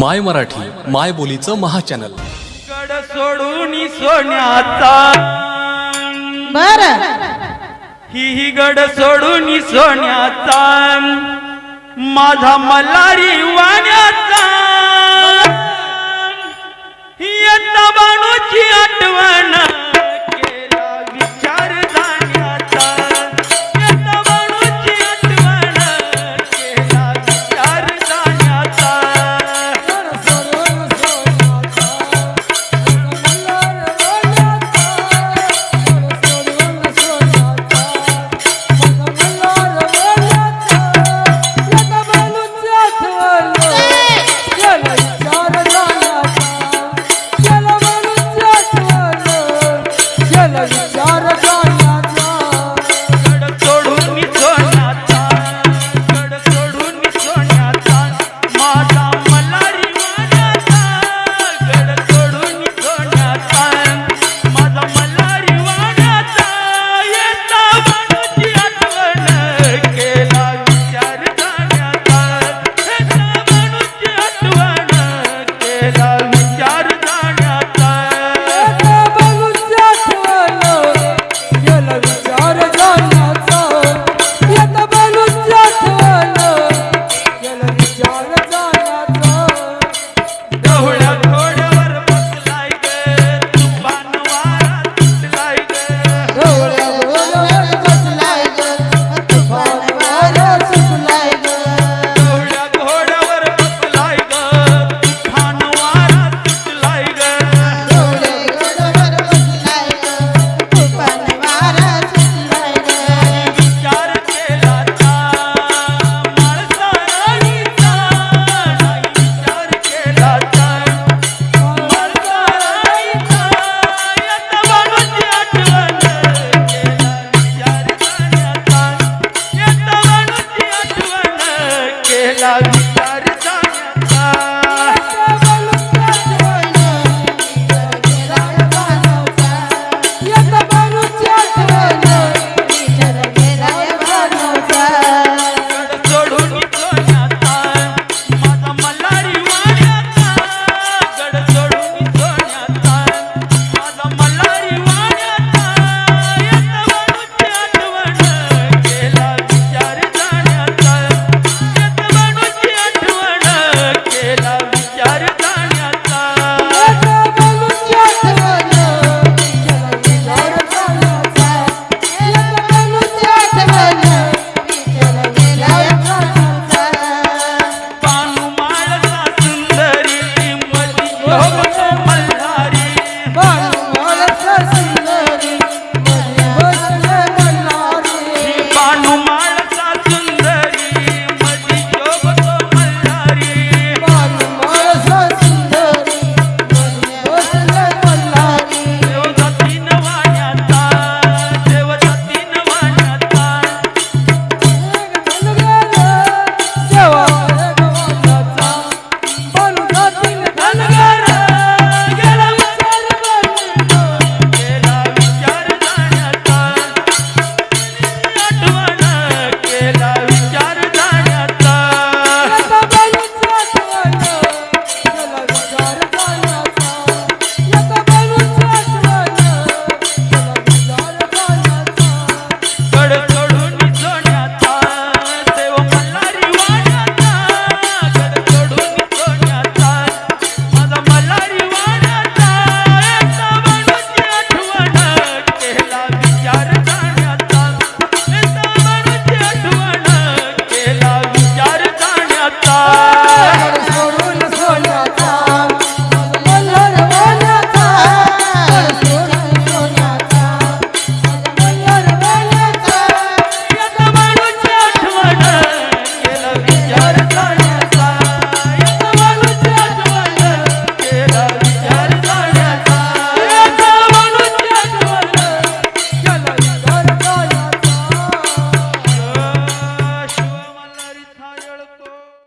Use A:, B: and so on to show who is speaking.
A: माय मराठी माय बोलीचं महाचॅनल.
B: गड सोडून सोन्याचा.
C: बर.
B: ही ही गड सोडून सोन्याचा. माझा मल्हारी वाण्याचा. इयत्ता बाणूची आठवण. लागी